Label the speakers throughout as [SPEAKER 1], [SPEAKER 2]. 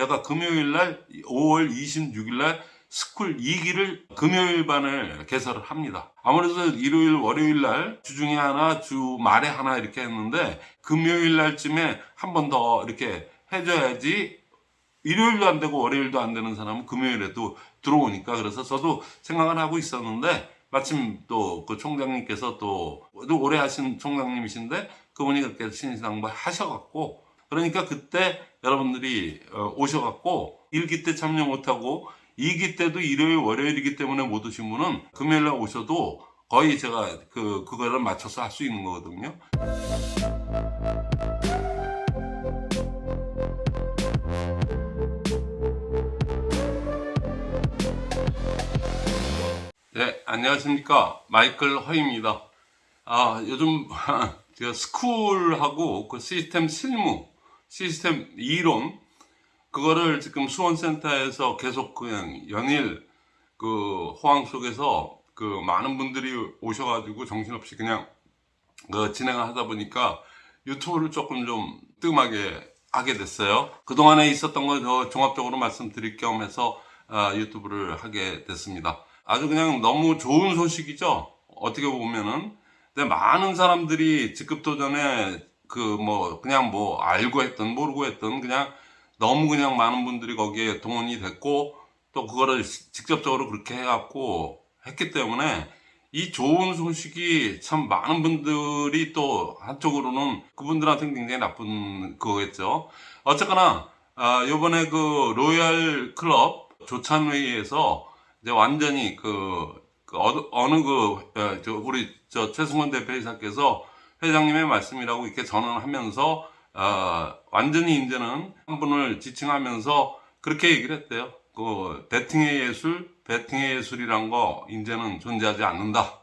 [SPEAKER 1] 제가 금요일 날 5월 26일 날 스쿨 2기를 금요일 반을 개설을 합니다. 아무래도 일요일, 월요일 날 주중에 하나, 주 말에 하나 이렇게 했는데 금요일 날쯤에 한 번 더 이렇게 해줘야지 일요일도 안 되고 월요일도 안 되는 사람은 금요일에도 들어오니까 그래서 저도 생각을 하고 있었는데 마침 또 그 총장님께서 또, 또 오래 하신 총장님이신데 그분이 그렇게 신신당부 하셔갖고 그러니까 그때 여러분들이 어, 오셔갖고 1기 때 참여 못하고 2기 때도 일요일 월요일이기 때문에 못 오신 분은 금요일날 오셔도 거의 제가 그 그거를 맞춰서 할 수 있는 거거든요. 네, 안녕하십니까. 마이클 허입니다. 아, 요즘 제가 스쿨하고 그 시스템 실무, 시스템 이론, 그거를 지금 수원센터에서 계속 그냥 연일 그 호황 속에서 그 많은 분들이 오셔가지고 정신없이 그냥 그 진행을 하다 보니까 유튜브를 조금 좀 뜸하게 하게 됐어요. 그동안에 있었던 걸 더 종합적으로 말씀드릴 겸 해서 아, 유튜브를 하게 됐습니다. 아주 그냥 너무 좋은 소식이죠. 어떻게 보면은. 근데 많은 사람들이 직급 도전에 그 뭐 그냥 뭐 알고 했던 모르고 했던 그냥 너무 그냥 많은 분들이 거기에 동원이 됐고 또 그거를 시- 직접적으로 그렇게 해갖고 했기 때문에 이 좋은 소식이 참 많은 분들이 또 한쪽으로는 그분들한테는 굉장히 나쁜 그거겠죠. 어쨌거나 아, 요번에 그 로얄 클럽 조찬회의에서 이제 완전히 그, 그 그, 어, 저 우리 저 최승원 대표이사께서 회장님의 말씀이라고 이렇게 전언하면서 어, 완전히 이제는 한 분을 지칭하면서 그렇게 얘기를 했대요. 그 배팅의 예술, 배팅의 예술이란 거 이제는 존재하지 않는다.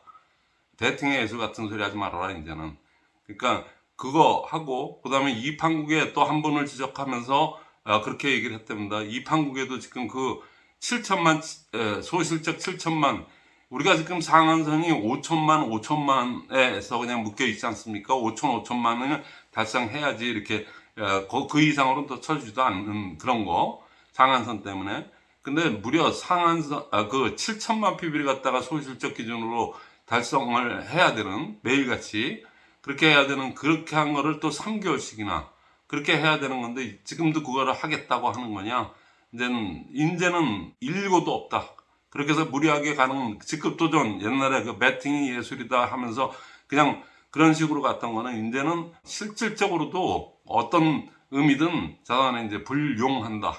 [SPEAKER 1] 배팅의 예술 같은 소리 하지 말아라 이제는. 그러니까 그거 하고 그 다음에 이판국에 또 한 분을 지적하면서 어, 그렇게 얘기를 했답니다. 이판국에도 지금 그 7천만 에, 소실적 7천만 우리가 지금 상한선이 5천만 5천만에서 그냥 묶여 있지 않습니까? 5천 5천만을 달성해야지 이렇게 어, 그- 그 이상으로는 또 쳐주지도 않는 그런 거 상한선 때문에. 근데 무려 상한선 아, 그 7천만 PB를 갖다가 소실적 기준으로 달성을 해야 되는 매일같이 그렇게 해야 되는 그렇게 한 거를 또 3개월씩이나 그렇게 해야 되는 건데 지금도 그거를 하겠다고 하는 거냐? 이제는 인재는 일고도 없다 그렇게 해서 무리하게 가는 직급 도전 옛날에 그 배팅이 예술이다 하면서 그냥 그런 식으로 갔던 거는 이제는 실질적으로도 어떤 의미든 자산에 이제 불용한다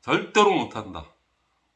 [SPEAKER 1] 절대로 못한다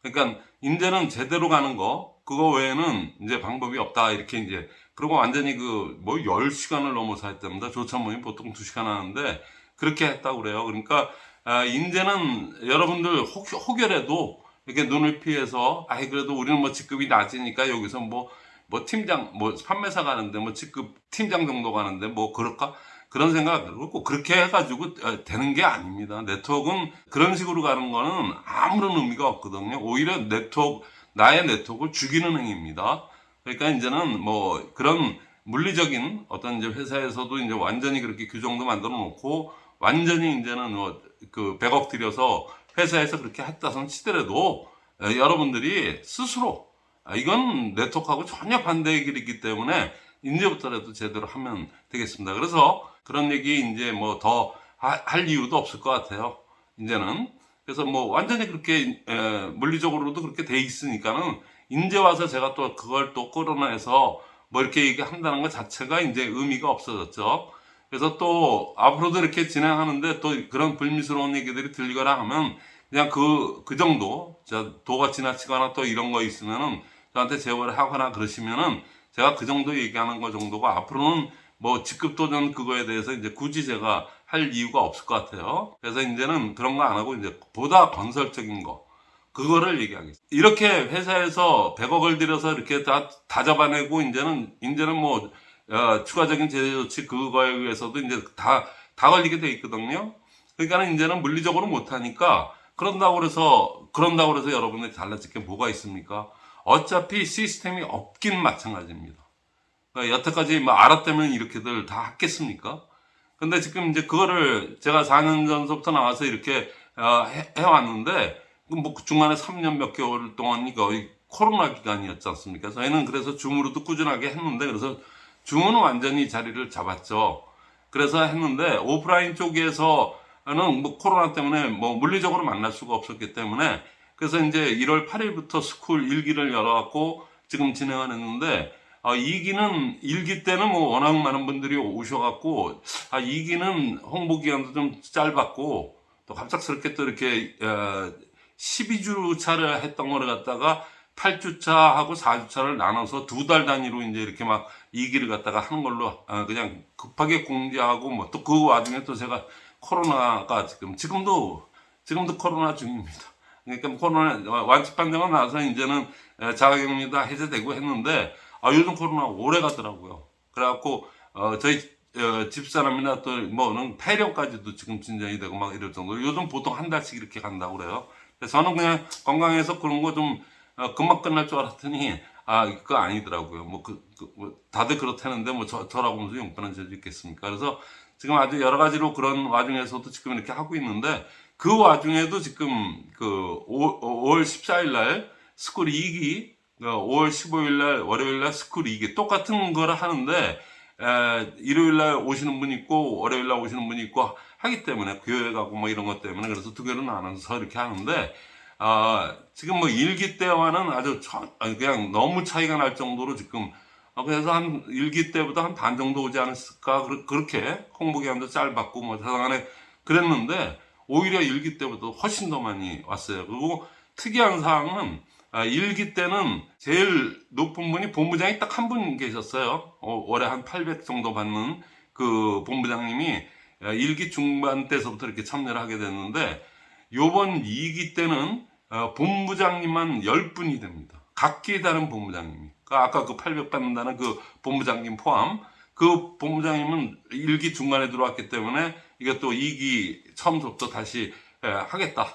[SPEAKER 1] 그러니까 이제는 제대로 가는 거 그거 외에는 이제 방법이 없다 이렇게 이제 그리고 완전히 그 뭐 10시간을 넘어서 했답니다. 조차 모임 보통 2시간 하는데 그렇게 했다고 그래요. 그러니까 아, 이제는 여러분들 혹, 혹여라도 이렇게 눈을 피해서 아이 그래도 우리는 뭐 직급이 낮으니까 여기서 뭐뭐 팀장 뭐 판매사 가는데 뭐 직급 팀장 정도 가는데 뭐 그럴까 그런 생각 그렇고 그렇게 해가지고 어, 되는 게 아닙니다. 네트워크는 그런 식으로 가는 거는 아무런 의미가 없거든요. 오히려 네트워크 나의 네트워크를 죽이는 행위입니다. 그러니까 이제는 뭐 그런 물리적인 어떤 이제 회사에서도 이제 완전히 그렇게 규정도 만들어 놓고 완전히 이제는 뭐 그 100억 들여서 회사에서 그렇게 했다선 치더라도 에, 여러분들이 스스로 아, 이건 네트워크하고 전혀 반대의 길이기 때문에 이제부터라도 제대로 하면 되겠습니다. 그래서 그런 얘기 이제 뭐 더 할 이유도 없을 것 같아요. 이제는 그래서 뭐 완전히 그렇게 에, 물리적으로도 그렇게 돼 있으니까는 이제 와서 제가 또 그걸 또 끌어내서 뭐 이렇게 얘기한다는 것 자체가 이제 의미가 없어졌죠. 그래서 또 앞으로도 이렇게 진행하는데 또 그런 불미스러운 얘기들이 들리거나 하면 그냥 그, 그 정도, 저 도가 지나치거나 또 이런 거 있으면은 저한테 제보를 하거나 그러시면은 제가 그 정도 얘기하는 거 정도가 앞으로는 뭐 직급 도전 그거에 대해서 이제 굳이 제가 할 이유가 없을 것 같아요. 그래서 이제는 그런 거 안 하고 이제 보다 건설적인 거. 그거를 얘기하겠습니다. 이렇게 회사에서 100억을 들여서 이렇게 다, 다 잡아내고 이제는, 이제는 뭐, 어, 추가적인 제재 조치 그거에 의해서도 이제 다, 다 걸리게 돼 있거든요. 그러니까 이제는 물리적으로 못하니까 그런다고 그래서, 그런다고 그래서 여러분들이 달라질 게 뭐가 있습니까? 어차피 시스템이 없긴 마찬가지입니다. 그러니까 여태까지 뭐 알았다면 이렇게들 다 했겠습니까? 근데 지금 이제 그거를 제가 4년 전부터 나와서 이렇게 어, 해, 해왔는데 뭐 그 중간에 3년 몇 개월 동안이 거의 코로나 기간이었지 않습니까? 저희는 그래서 줌으로도 꾸준하게 했는데 그래서 줌은 완전히 자리를 잡았죠. 그래서 했는데 오프라인 쪽에서는 뭐 코로나 때문에 뭐 물리적으로 만날 수가 없었기 때문에 그래서 이제 1월 8일부터 스쿨 1기를 열어갖고 지금 진행을 했는데 아, 2기는 1기 때는 뭐 워낙 많은 분들이 오셔갖고 아 2기는 홍보 기간도 좀 짧았고 또 갑작스럽게 또 이렇게 어, 12주 차를 했던 거를 갖다가 8주차하고 4주차를 나눠서 두 달 단위로 이제 이렇게 막 2기를 갖다가 하는 걸로 어, 그냥 급하게 공지하고 뭐 또 그 와중에 또 제가 코로나가 지금 지금도 지금도 코로나 중입니다. 그러니까 코로나 완치 판정은 나서 이제는 에, 자가격리 다 해제되고 했는데 아 요즘 코로나 오래 가더라고요. 그래갖고 어, 저희 어, 집사람이나 또 뭐는 폐렴까지도 지금 진전이 되고 막 이럴 정도로 요즘 보통 한 달씩 이렇게 간다고 그래요. 그래서 저는 그냥 건강해서 그런 거좀 어, 금방 끝날 줄 알았더니 아 그거 아니더라고요. 뭐 그, 그, 뭐 다들 그렇다는데 뭐 저, 저라고 무슨 용돈한 죄도 있겠습니까? 그래서 지금 아주 여러 가지로 그런 와중에서도 지금 이렇게 하고 있는데 그 와중에도 지금 그 5, 5월 14일 날 스쿨 2기 5월 15일 날 월요일 날 스쿨 2기 똑같은 거를 하는데 에, 일요일 날 오시는 분 있고 월요일 날 오시는 분이 있고 하기 때문에 교회 가고 뭐 이런 것 때문에 그래서 두 개를 나눠서 이렇게 하는데 아, 지금 뭐 일기 때와는 아주 차- 아니, 그냥 너무 차이가 날 정도로 지금 아, 그래서 한 일기 때보다 한 반 정도 오지 않았을까 그렇게 홍보 기간도 짧았고 뭐 사상안에 그랬는데 오히려 일기 때보다 훨씬 더 많이 왔어요. 그리고 특이한 사항은 아, 일기 때는 제일 높은 분이 본부장이 딱 한 분 계셨어요. 어, 월에 한 800 정도 받는 그 본부장님이 아, 일기 중반 때서부터 이렇게 참여를 하게 됐는데 요번 2기 때는 어, 본부장님만 10분이 됩니다. 각기 다른 본부장님이. 그러니까 아까 그 800 받는다는 그 본부장님 포함 그 본부장님은 1기 중간에 들어왔기 때문에 또 2기 처음부터 다시 에, 하겠다.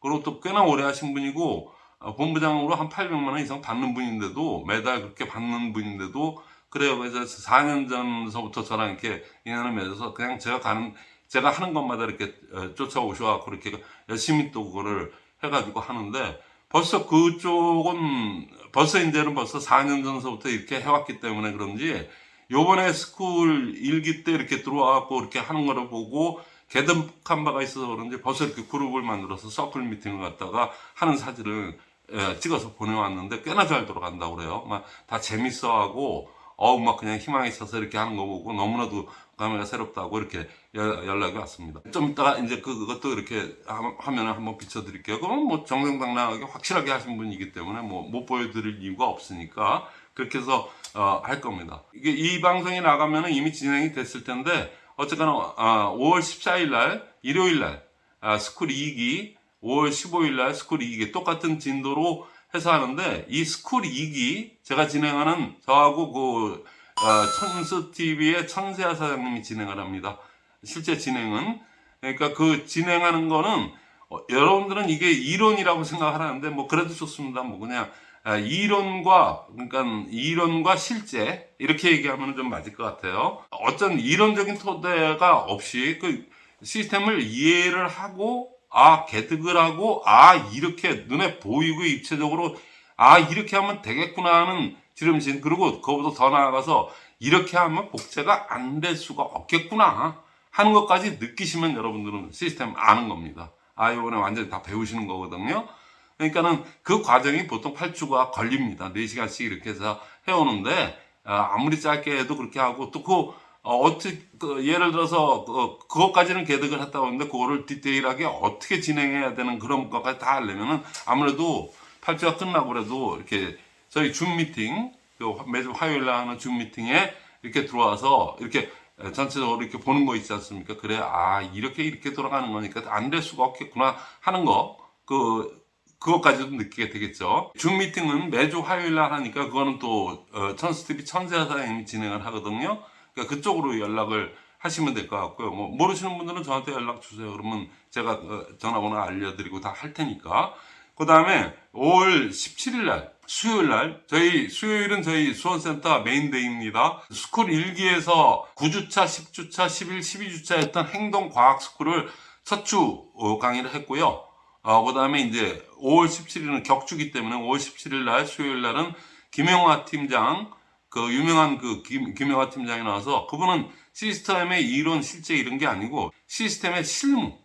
[SPEAKER 1] 그리고 또 꽤나 오래 하신 분이고 어, 본부장으로 한 800만 원 이상 받는 분인데도 매달 그렇게 받는 분인데도 그래요. 그래서 4년 전서부터 저랑 이렇게 인연을 맺어서 그냥 제가 가는 제가 하는 것마다 이렇게 어, 쫓아오셔갖고 이렇게 열심히 또 그거를 해가지고 하는데 벌써 그쪽은 벌써 이제는 벌써 4년 전서부터 이렇게 해왔기 때문에 그런지 요번에 스쿨 일기 때 이렇게 들어와갖고 이렇게 하는 거를 보고 체득한 바가 있어서 그런지 벌써 이렇게 그룹을 만들어서 서클 미팅을 갖다가 하는 사진을 예, 찍어서 보내왔는데 꽤나 잘 돌아간다고 그래요. 막 다 재밌어하고 어우 막 그냥 희망이 있어서 이렇게 하는 거 보고 너무나도 감회가 새롭다고 이렇게 여- 연락이 왔습니다. 좀 이따가 이제 그- 그것도 이렇게 하- 화면을 한번 비춰드릴게요. 그건 뭐 정정당당하게 확실하게 하신 분이기 때문에 뭐 못 보여드릴 이유가 없으니까 그렇게 해서 어, 할 겁니다. 이게 이 방송이 나가면은 이미 진행이 됐을 텐데 어쨌거나 아, 5월 14일 날 일요일 날 아, 스쿨 2기 5월 15일 날 스쿨 2기 똑같은 진도로 해서 하는데 이 스쿨 2기 제가 진행하는 저하고 그 어, 천수 TV의 천세아 사장님이 진행을 합니다. 실제 진행은 그러니까 그 진행하는 거는 어, 여러분들은 이게 이론이라고 생각하는데 뭐 그래도 좋습니다. 뭐 그냥 아, 이론과 그러니까 이론과 실제 이렇게 얘기하면 좀 맞을 것 같아요. 어떤 이론적인 토대가 없이 그 시스템을 이해를 하고 아 개득을 하고 아 이렇게 눈에 보이고 입체적으로 아 이렇게 하면 되겠구나 하는 지름신 그리고 그거보다 더 나아가서 이렇게 하면 복제가 안 될 수가 없겠구나 하는 것까지 느끼시면 여러분들은 시스템 아는 겁니다. 아 이번에 완전히 다 배우시는 거거든요. 그러니까는 그 과정이 보통 8주가 걸립니다. 4시간씩 이렇게 해서 해오는데 아, 아무리 짧게 해도 그렇게 하고 또그 어떻게 그 예를 들어서 그, 그것까지는 개득을 했다고 하는데 그거를 디테일하게 어떻게 진행해야 되는 그런 것까지 다 하려면은 아무래도 8주가 끝나고 그래도 이렇게 저희 줌 미팅 그 매주 화요일 날 하는 줌 미팅에 이렇게 들어와서 이렇게 전체적으로 이렇게 보는 거 있지 않습니까? 그래 아 이렇게 이렇게 돌아가는 거니까 안 될 수가 없겠구나 하는 거그 그것까지도 느끼게 되겠죠. 줌 미팅은 매주 화요일 날 하니까 그거는 또 어, 천수 TV 천세아 사장님이 진행을 하거든요. 그러니까 그쪽으로 연락을 하시면 될 것 같고요. 뭐 모르시는 분들은 저한테 연락 주세요. 그러면 제가 어, 전화번호 알려드리고 다 할 테니까. 그 다음에 5월 17일 날 수요일 날 저희 수요일은 저희 수원센터 main day입니다. 스쿨 1기에서 9주차, 10주차, 11, 12주차 했던 행동과학 스쿨을 첫 주 강의를 했고요. 어, 그 다음에 이제 5월 17일은 격주기 때문에 5월 17일 날 수요일 날은 김영화 팀장 그 유명한 그 김, 김영화 팀장이 나와서 그분은 시스템의 이론 실제 이런 게 아니고 시스템의 실무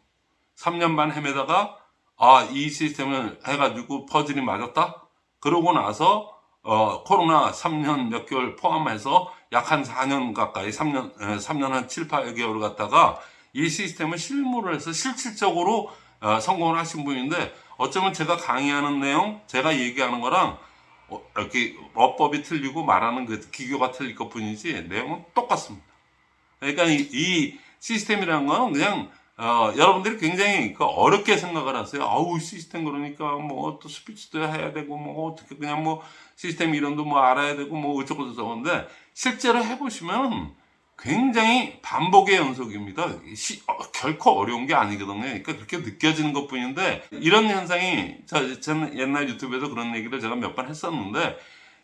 [SPEAKER 1] 3년 반 헤매다가 아 이 시스템을 해가지고 퍼즐이 맞았다 그러고 나서 어, 코로나 3년 몇 개월 포함해서 약 한 4년 가까이 3년 에, 3년 한 7, 8개월을 갔다가 이 시스템을 실무를 해서 실질적으로 어, 성공을 하신 분인데 어쩌면 제가 강의하는 내용 제가 얘기하는 거랑 어, 이렇게 어법이 틀리고 말하는 그 기교가 틀릴 것 뿐이지 내용은 똑같습니다. 그러니까 이, 이 시스템이라는 거는 그냥 어, 여러분들이 굉장히 그 어렵게 생각을 하세요. 아우 시스템 그러니까 뭐 또 스피치도 해야 되고 뭐 어떻게 그냥 뭐 시스템 이론도 뭐 알아야 되고 뭐 어쩌고 저쩌고인데 실제로 해보시면 굉장히 반복의 연속입니다. 시, 어, 결코 어려운 게 아니거든요. 그러니까 그렇게 느껴지는 것 뿐인데 이런 현상이 저, 저는 옛날 유튜브에서 그런 얘기를 제가 몇 번 했었는데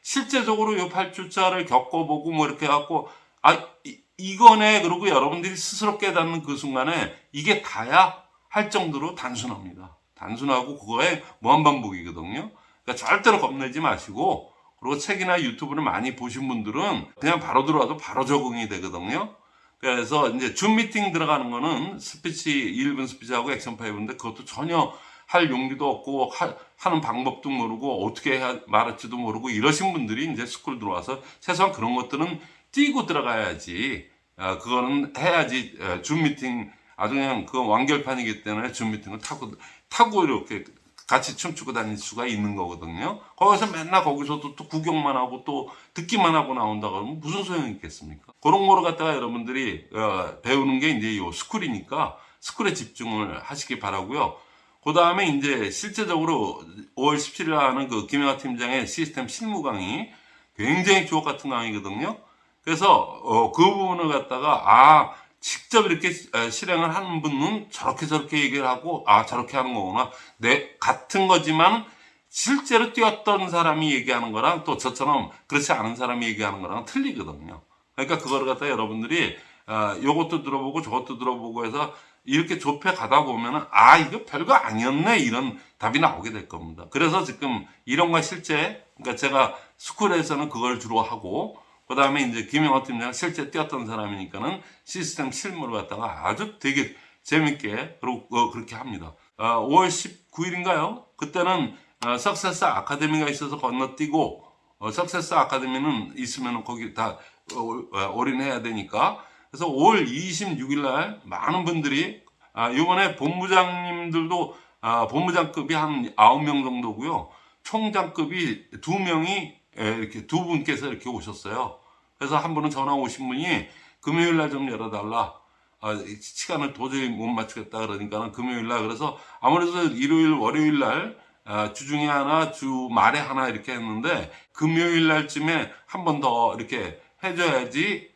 [SPEAKER 1] 실제적으로 요 8주차를 겪어보고 뭐 이렇게 해갖고 아 이, 이거네 그러고 여러분들이 스스로 깨닫는 그 순간에 이게 다야 할 정도로 단순합니다. 단순하고 그거에 무한반복이거든요. 그러니까 절대로 겁내지 마시고 그리고 책이나 유튜브를 많이 보신 분들은 그냥 바로 들어와도 바로 적응이 되거든요. 그래서 이제 줌 미팅 들어가는 거는 스피치 1분 스피치하고 action five인데 그것도 전혀 할 용기도 없고 하, 는 방법도 모르고 어떻게 해야 말할지도 모르고 이러신 분들이 이제 스쿨 들어와서 최소한 그런 것들은 떼고 들어가야지 어, 그거는 해야지 어, 줌 미팅 아주 그냥 그 완결판이기 때문에 줌 미팅을 타고 타고 이렇게 같이 춤추고 다닐 수가 있는 거거든요. 거기서 맨날 거기서도 또 구경만 하고 또 듣기만 하고 나온다 그러면 무슨 소용이 있겠습니까? 그런 거를 갖다가 여러분들이 어, 배우는 게 이제 요 스쿨이니까 스쿨에 집중을 하시기 바라고요. 그 다음에 이제 실제적으로 5월 17일 하는 그 김영하 팀장의 시스템 실무 강의 굉장히 주옥 같은 강의거든요. 그래서 어, 그 부분을 갖다가 아 직접 이렇게 실행을 하는 분은 저렇게 저렇게 얘기를 하고 아 저렇게 하는 거구나. 내 같은 거지만 실제로 뛰었던 사람이 얘기하는 거랑 또 저처럼 그렇지 않은 사람이 얘기하는 거랑 틀리거든요. 그러니까 그거를 갖다 여러분들이 어, 요것도 들어보고 저것도 들어보고 해서 이렇게 좁혀 가다 보면은 아 이거 별거 아니었네 이런 답이 나오게 될 겁니다. 그래서 지금 이론과 실제 그러니까 제가 스쿨에서는 그걸 주로 하고 그 다음에 이제 김영호 팀장 실제 뛰었던 사람이니까는 시스템 실무를 갖다가 아주 되게 재밌게 어, 그렇게 합니다. 어, 5월 19일인가요? 그때는 어, 석세스 아카데미가 있어서 건너뛰고 어, 석세스 아카데미는 있으면 거기 다 어, 어, 올인해야 되니까 그래서 5월 26일 날 많은 분들이 아, 이번에 본부장님들도 아, 본부장급이 한 9명 정도고요. 총장급이 2명이 예, 이렇게 두 분께서 이렇게 오셨어요. 그래서 한 분은 전화 오신 분이 금요일 날 좀 열어달라. 아, 시간을 도저히 못 맞추겠다 그러니까는 금요일 날 그래서 아무래도 일요일 월요일 날 아, 주중에 하나 주 말에 하나 이렇게 했는데 금요일 날쯤에 한 번 더 이렇게 해줘야지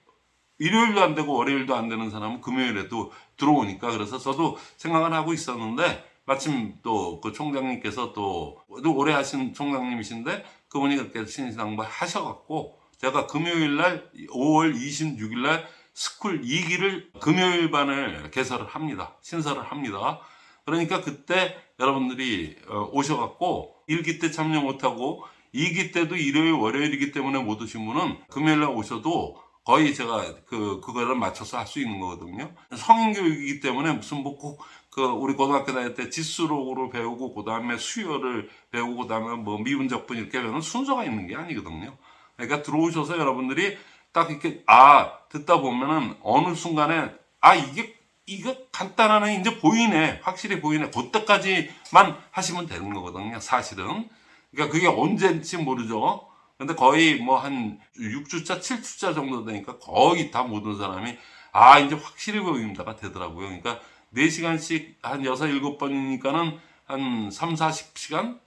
[SPEAKER 1] 일요일도 안 되고 월요일도 안 되는 사람은 금요일에도 들어오니까 그래서 저도 생각을 하고 있었는데 마침 또 그 총장님께서 또 오래 하신 총장님이신데 그분이 그렇게 신신당부 하셔갖고 제가 금요일 날 5월 26일 날 스쿨 2기를 금요일 반을 개설을 합니다. 신설을 합니다. 그러니까 그때 여러분들이 어, 오셔갖고 1기 때 참여 못하고 2기 때도 일요일 월요일이기 때문에 못 오신 분은 금요일 날 오셔도 거의 제가 그 그거를 맞춰서 할 수 있는 거거든요. 성인 교육이기 때문에 무슨 뭐꼭 그 우리 고등학교 다닐 때 지수 로그 배우고 그 다음에 수열을 배우고 그 다음에 뭐 미분적분 이렇게 배우는 순서가 있는 게 아니거든요. 그러니까 들어오셔서 여러분들이 딱 이렇게 아 듣다 보면은 어느 순간에 아 이게 이거 간단하네. 이제 보이네. 확실히 보이네. 그때까지만 하시면 되는 거거든요 사실은. 그러니까 그게 언제인지 모르죠. 근데 거의 뭐 한 6주차 7주차 정도 되니까 거의 다 모든 사람이 아 이제 확실히 보입니다가 되더라고요. 그러니까 4시간씩 한 6, 7번이니까는 한 3, 40시간?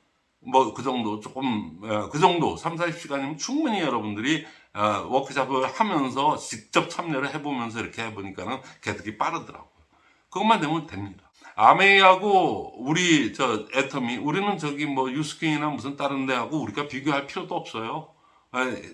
[SPEAKER 1] 뭐 그 정도 조금 어, 그 정도 3, 40시간이면 충분히 여러분들이 어, 워크샵을 하면서 직접 참여를 해보면서 이렇게 해보니까는 개득이 빠르더라고요. 그것만 되면 됩니다. 아메이하고 우리 저 애터미 우리는 저기 뭐 유스킨이나 무슨 다른 데하고 우리가 비교할 필요도 없어요.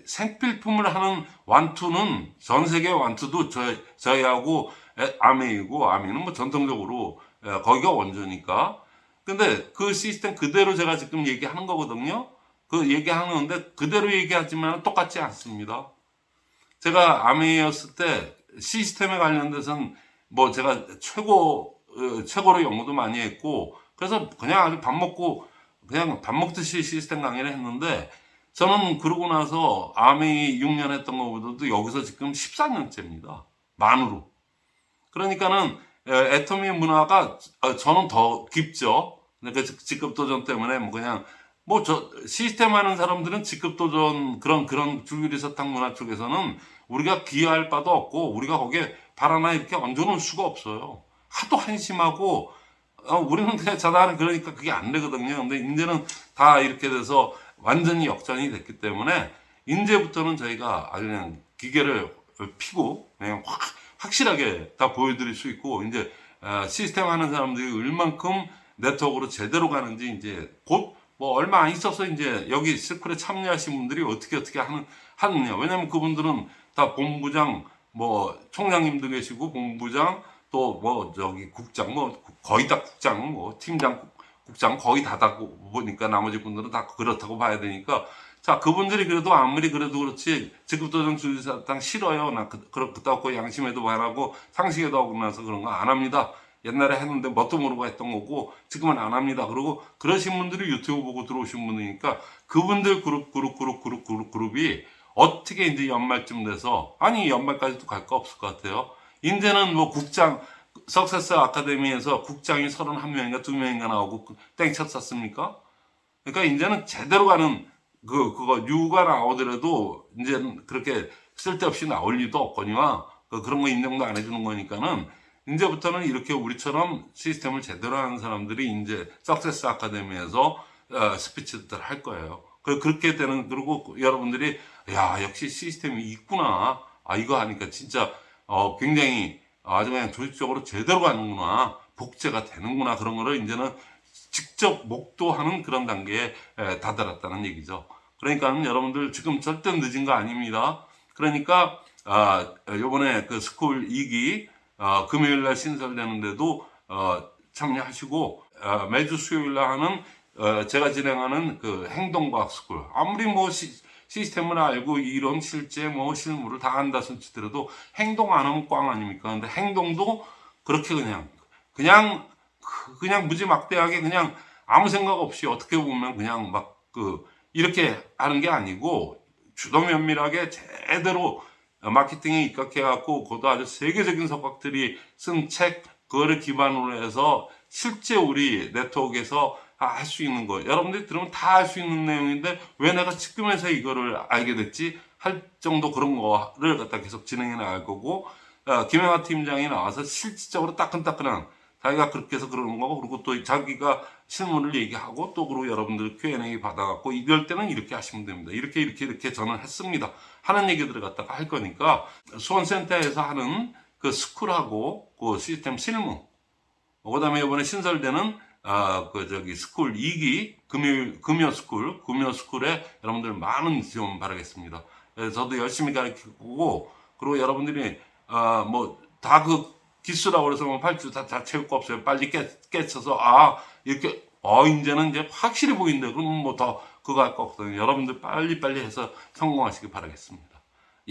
[SPEAKER 1] 생필품을 하는 완투는 전 세계 완투도 저, 저희하고 아메이고 아메이는 뭐 전통적으로 예, 거기가 원조니까. 근데 그 시스템 그대로 제가 지금 얘기하는 거거든요. 그 얘기하는데 그대로 얘기하지만 똑같지 않습니다. 제가 아메이였을 때 시스템에 관련돼서는 뭐 제가 최고 어, 최고로 연구도 많이 했고 그래서 그냥 아주 밥 먹고 그냥 밥 먹듯이 시스템 강의를 했는데 저는 그러고 나서 아메이 6년 했던 것보다도 여기서 지금 14년째입니다. 만으로. 그러니까는 에, 애터미 문화가 어, 저는 더 깊죠. 그러니까 직- 직급 도전 때문에 뭐 그냥 뭐 저 시스템 하는 사람들은 직급 도전 그런 그런 줄기리 사탕 문화 쪽에서는 우리가 기여할 바도 없고 우리가 거기에 발 하나 이렇게 얹어놓을 수가 없어요. 하도 한심하고 어, 우리는 그냥 자다는 그러니까 그게 안 되거든요. 근데 이제는 다 이렇게 돼서 완전히 역전이 됐기 때문에 이제부터는 저희가 아주 그냥 기계를 피고 그냥 확 확실하게 다 보여드릴 수 있고 이제 어, 시스템 하는 사람들이 얼만큼 네트워크로 제대로 가는지 이제 곧 뭐 얼마 안 있어서 이제 여기 스쿨에 참여하신 분들이 어떻게 어떻게 하는 하느냐. 왜냐면 그분들은 다 본부장 뭐 총장님도 계시고 본부장 또 뭐 저기 국장 뭐 거의 다 국장 뭐 팀장 국- 국장 거의 다다고 보니까 나머지 분들은 다 그렇다고 봐야 되니까 자 그분들이 그래도 아무리 그래도 그렇지 직급도전 주의사당 싫어요. 나 그, 그렇 그렇고 양심에도 바라고 상식에도 하고 나서 그런 거 안 합니다. 옛날에 했는데 뭣도 모르고 했던 거고 지금은 안 합니다. 그리고 그러신 분들이 유튜브 보고 들어오신 분이니까 그분들 그룹 그룹 그룹 그룹 그룹 그룹이 어떻게 이제 연말쯤 돼서 아니 연말까지도 갈 거 없을 것 같아요. 이제는 뭐 국장 석세스 아카데미에서 국장이 31명인가 2명인가 나오고 그 땡쳤 샀습니까? 그러니까 이제는 제대로 가는 그 그거 유가 나오더라도 이제는 그렇게 쓸데없이 나올 리도 없거니와 그 그런 거 인정도 안 해주는 거니까는 이제부터는 이렇게 우리처럼 시스템을 제대로 하는 사람들이 이제 석세스 아카데미에서 어, 스피치들 할 거예요. 그 그렇게 되는 그리고 여러분들이 야 역시 시스템이 있구나. 아 이거 하니까 진짜 어 굉장히 아주 그냥 조직적으로 제대로 가는구나. 복제가 되는구나. 그런 거를 이제는 직접 목도하는 그런 단계에 에, 다다랐다는 얘기죠. 그러니까 여러분들 지금 절대 늦은 거 아닙니다. 그러니까 아, 요번에 그 스쿨 2기 어, 금요일 날 신설되는데도 어, 참여하시고 어, 매주 수요일 날 하는 어, 제가 진행하는 그 행동과학 스쿨 아무리 뭐 시, 시스템을 알고 이론 실제 뭐 실무를 다 한다 손치더라도 행동 안 하면 꽝 아닙니까? 근데 행동도 그렇게 그냥 그냥 그- 그냥 무지막대하게 그냥 아무 생각 없이 어떻게 보면 그냥 막그 이렇게 하는 게 아니고 주도 면밀하게 제대로 마케팅에 입각해갖고 그것도 아주 세계적인 석학들이 쓴 책 그거를 기반으로 해서 실제 우리 네트워크에서 할 수 있는 거. 여러분들이 들으면 다 할 수 있는 내용인데 왜 내가 지금에서 이거를 알게 됐지? 할 정도 그런 거를 갖다 계속 진행해 나갈 거고 어, 김영하 팀장이 나와서 실질적으로 따끈따끈한 자기가 그렇게 해서 그러는 거고 그리고 또 자기가 실무를 얘기하고 또 그리고 여러분들 Q&A 받아갖고 이럴 때는 이렇게 하시면 됩니다. 이렇게 이렇게 이렇게 저는 했습니다. 하는 얘기들을 갖다가 할 거니까 수원센터에서 하는 그 스쿨하고 그 시스템 실무 그 다음에 이번에 신설되는 아, 그 저기 스쿨 2기 금요 금요 스쿨 금요 스쿨에 여러분들 많은 지원 바라겠습니다. 예, 저도 열심히 가르치고 그리고 여러분들이 아, 뭐 다 그 기수라고 그래서 뭐 팔주 다, 다 채울 거 없어요. 빨리 깨, 깨쳐서 아 이렇게 어 이제는 이제 확실히 보인다. 그러면 뭐 더 그거 할 거 없거든요. 여러분들 빨리 빨리 해서 성공하시길 바라겠습니다.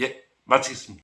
[SPEAKER 1] 예 마치겠습니다.